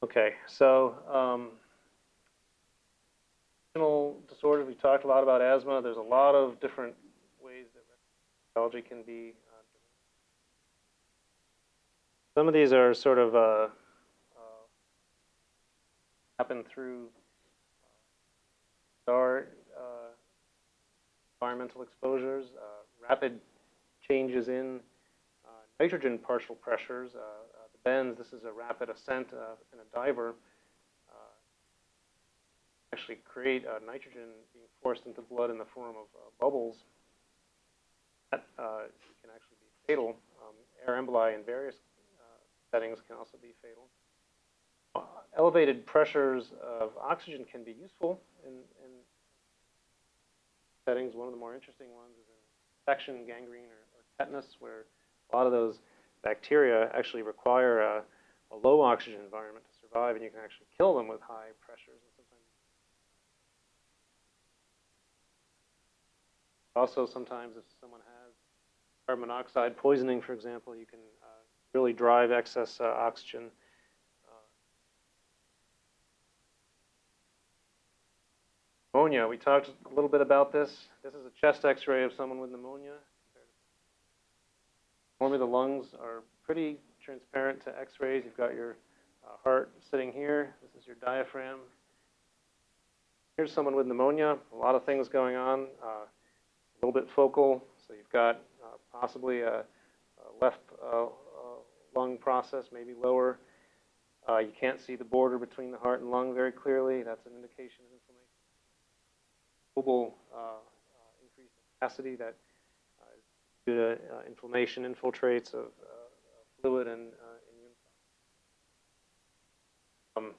Okay, so um, disorders, we talked a lot about asthma. There's a lot of different ways that physiology can be. Uh, some of these are sort of uh, uh, happen through our uh, environmental exposures, uh, rapid changes in uh, nitrogen partial pressures. This is a rapid ascent in a diver actually create uh, nitrogen being forced into blood in the form of uh, bubbles. That uh, can actually be fatal. Um, air emboli in various uh, settings can also be fatal. Uh, elevated pressures of oxygen can be useful in, in, settings. One of the more interesting ones is in infection, gangrene, or, or tetanus, where a lot of those bacteria actually require a, a low oxygen environment to survive, and you can actually kill them with high pressures. Also, sometimes if someone has carbon monoxide poisoning, for example, you can uh, really drive excess uh, oxygen. Uh, pneumonia, we talked a little bit about this. This is a chest x-ray of someone with pneumonia. Normally the lungs are pretty transparent to x-rays. You've got your uh, heart sitting here. This is your diaphragm. Here's someone with pneumonia, a lot of things going on. Uh, a little bit focal. So you've got uh, possibly a, a left uh, uh, lung process, maybe lower. Uh, you can't see the border between the heart and lung very clearly. That's an indication of inflammation. Global increase in capacity that due to inflammation infiltrates of fluid and immune um,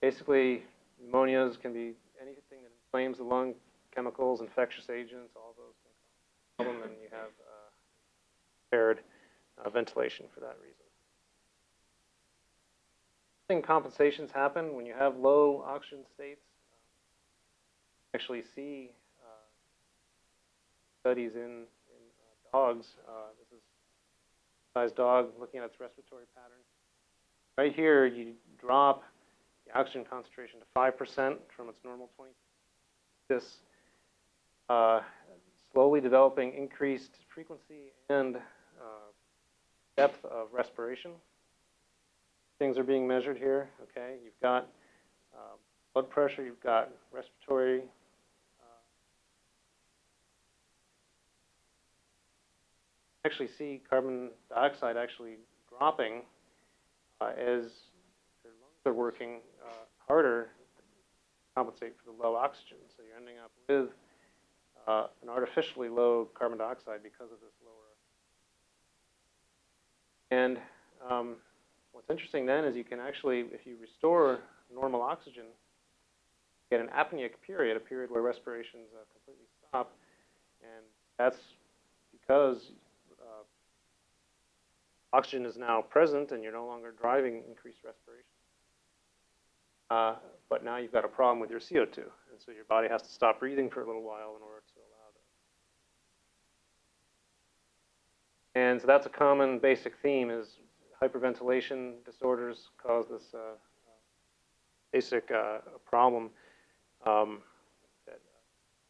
basically, pneumonias can be anything that inflames the lung chemicals, infectious agents, all those can cause problem, and you have uh, impaired uh, ventilation for that reason. Compensations happen when you have low oxygen states. Uh, actually see uh, studies in, dogs. Uh, this is a size dog looking at its respiratory pattern. Right here, you drop the oxygen concentration to 5% from its normal 20. This uh, slowly developing increased frequency and uh, depth of respiration. Things are being measured here, okay? You've got uh, blood pressure, you've got respiratory actually see carbon dioxide actually dropping uh, as their lungs are working uh, harder to compensate for the low oxygen. So you're ending up with uh, an artificially low carbon dioxide because of this lower. And um, what's interesting then is you can actually, if you restore normal oxygen, get an apneic period, a period where respirations uh, completely stop. And that's because oxygen is now present and you're no longer driving increased respiration. Uh, but now you've got a problem with your CO2. And so your body has to stop breathing for a little while in order to allow that. And so that's a common basic theme is hyperventilation disorders cause this uh, basic uh, problem um, that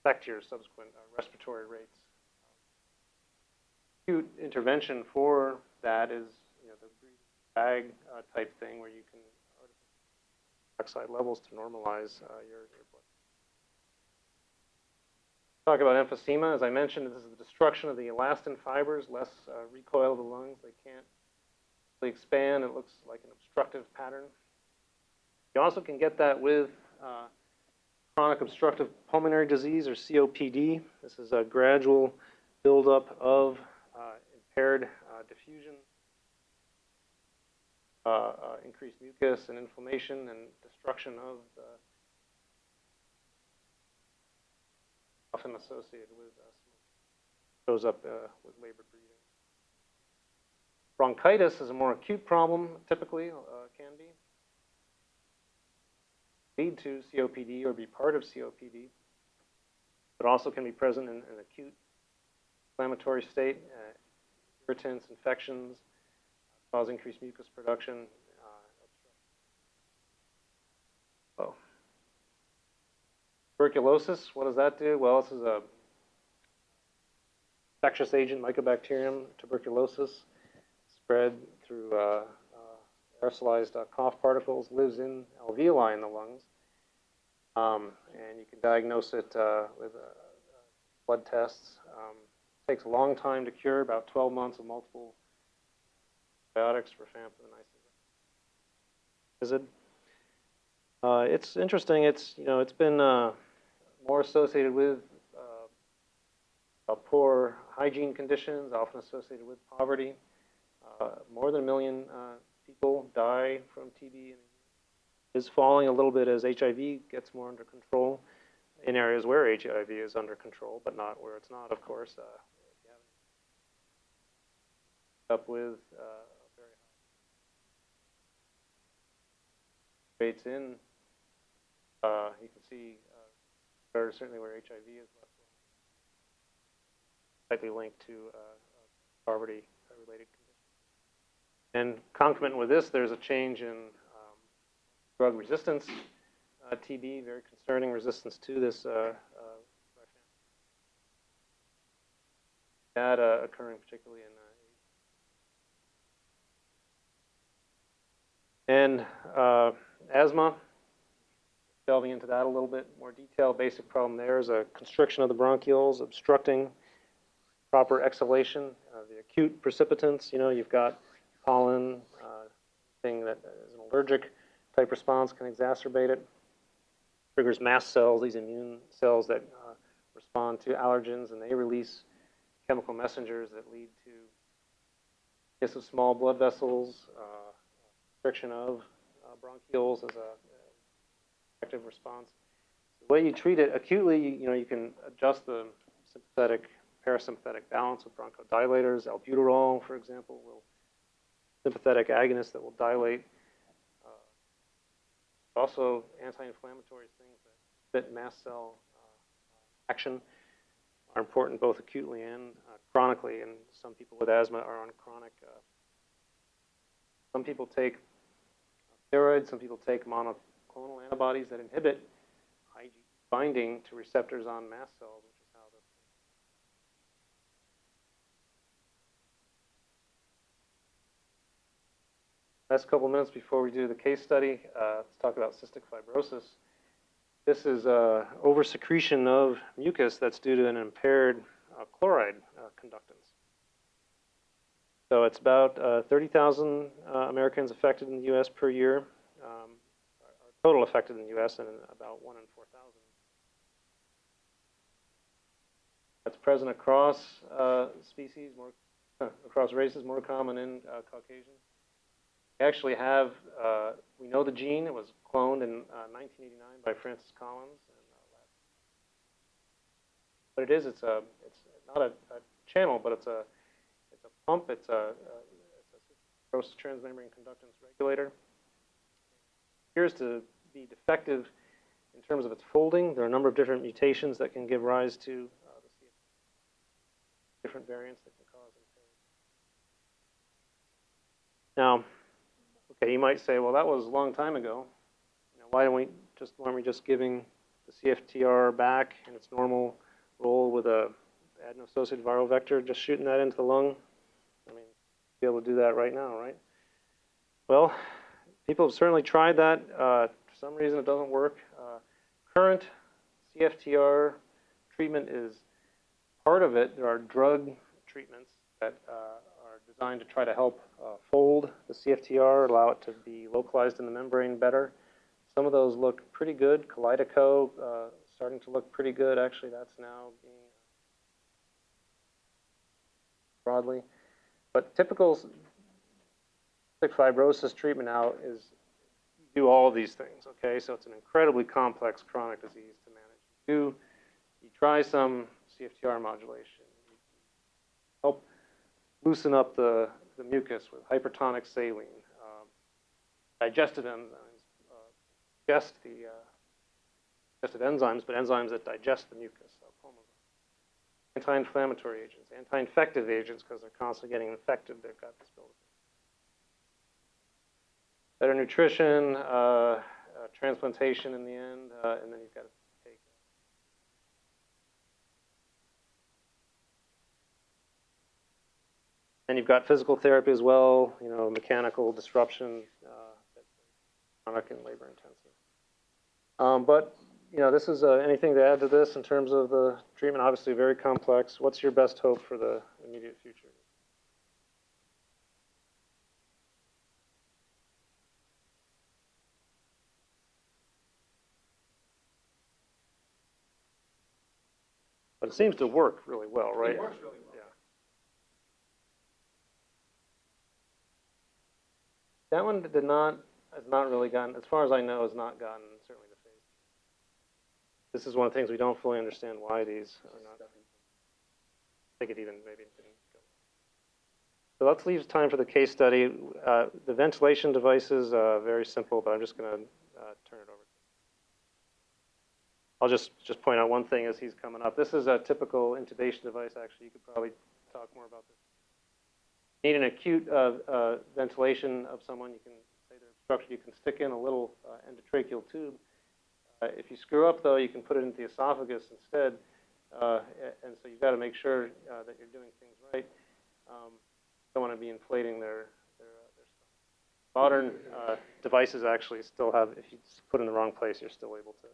affect your subsequent uh, respiratory rates. Acute intervention for that is you know, the bag uh, type thing where you can oxide levels to normalize uh, your, your blood. Talk about emphysema. As I mentioned, this is the destruction of the elastin fibers, less uh, recoil of the lungs. They can't really expand. It looks like an obstructive pattern. You also can get that with uh, chronic obstructive pulmonary disease, or COPD. This is a gradual buildup of uh, impaired diffusion uh, uh, increased mucus and inflammation and destruction of the often associated with uh. Shows up uh, with labored breathing. Bronchitis is a more acute problem, typically, uh, can be. Lead to COPD or be part of COPD, but also can be present in an acute inflammatory state, uh, irritants, infections, cause increased mucus production. Uh, oh. Tuberculosis, what does that do? Well, this is a infectious agent, mycobacterium, tuberculosis, spread through uh, uh, aerosolized uh, cough particles, lives in alveoli in the lungs. Um, and you can diagnose it uh, with uh, blood tests. Um, takes a long time to cure, about 12 months of multiple antibiotics, and isoniazid. Uh, it's interesting. It's you know it's been uh, more associated with uh, poor hygiene conditions, often associated with poverty. Uh, more than a million uh, people die from TB and is falling a little bit as HIV gets more under control in areas where HIV is under control, but not where it's not, of course. Uh, up with uh, very high rates in, uh, you can see uh, certainly where HIV is likely linked to uh, poverty-related conditions. And concomitant with this, there's a change in um, drug resistance, uh, TB, very concerning resistance to this uh, data occurring particularly in And uh, asthma, delving into that a little bit more detail, basic problem there is a constriction of the bronchioles, obstructing proper exhalation. Uh, the acute precipitants, you know, you've got pollen, uh, thing that is an allergic type response can exacerbate it. Triggers mast cells, these immune cells that uh, respond to allergens, and they release chemical messengers that lead to kiss of small blood vessels, uh, restriction of uh, bronchioles as a effective response. The way you treat it acutely, you, know, you can adjust the sympathetic parasympathetic balance with bronchodilators. Albuterol, for example, will sympathetic agonist that will dilate. Uh, also, anti-inflammatory things that fit mast cell uh, action are important both acutely and uh, chronically. And some people with asthma are on chronic. Uh, some people take steroids. Some people take monoclonal antibodies that inhibit IgE binding to receptors on mast cells, last couple minutes before we do the case study, uh, let's talk about cystic fibrosis. This is uh, oversecretion of mucus that's due to an impaired uh, chloride uh, conductance. So it's about uh, 30,000 uh, Americans affected in the U.S. per year, um, total affected in the U.S. and about 1 in 4,000. That's present across uh, species, more across races, more common in uh, Caucasians. We actually have, uh, we know the gene. It was cloned in 1989 uh, by Francis Collins. And, what it is, it's a, it's not a, a channel, but it's a pump. It's a, a, it's a transmembrane conductance regulator. Appears to be defective in terms of its folding. There are a number of different mutations that can give rise to uh, different variants that can cause impairment. Now, okay, you might say, well, that was a long time ago. You know, why don't we just why aren't we just giving the CFTR back in its normal role with a adeno-associated viral vector, just shooting that into the lung? Be able to do that right now, right? Well, people have certainly tried that. Uh, for some reason, it doesn't work. Uh, current CFTR treatment is part of it. There are drug treatments that uh, are designed to try to help uh, fold the CFTR, allow it to be localized in the membrane better. Some of those look pretty good. Kalydeco uh, starting to look pretty good. Actually, that's now being broadly. But typical cystic fibrosis treatment now is do all of these things, okay? So it's an incredibly complex chronic disease to manage. You do, you try some CFTR modulation. You help loosen up the, the mucus with hypertonic saline, um, digestive enzymes, uh, digest the uh, digestive enzymes, but enzymes that digest the mucus anti-inflammatory agents, anti-infective agents, because they're constantly getting infected, they've got this building. Better nutrition, uh, uh, transplantation in the end, uh, and then you've got to take. And you've got physical therapy as well, you know, mechanical disruption, uh, chronic and labor intensive. Um, but you know, this is, uh, anything to add to this in terms of the treatment? Obviously very complex. What's your best hope for the immediate future? But it seems to work really well, right? It works really well. Yeah. That one did not, has not really gotten, as far as I know, has not gotten certainly to phase. two. This is one of the things we don't fully understand why these are not. It even maybe. So let's leave time for the case study. Uh, the ventilation devices, uh, very simple, but I'm just gonna, uh, turn it over. I'll just, just point out one thing as he's coming up. This is a typical intubation device, actually. You could probably talk more about this. Need an acute uh, uh, ventilation of someone, you can say they're obstructed, you can stick in a little uh, endotracheal tube. Uh, if you screw up, though, you can put it into the esophagus instead. Uh, and so you've got to make sure uh, that you're doing things right. Um, don't want to be inflating their, their, their. Modern devices actually still have, if you put in the wrong place, you're still able to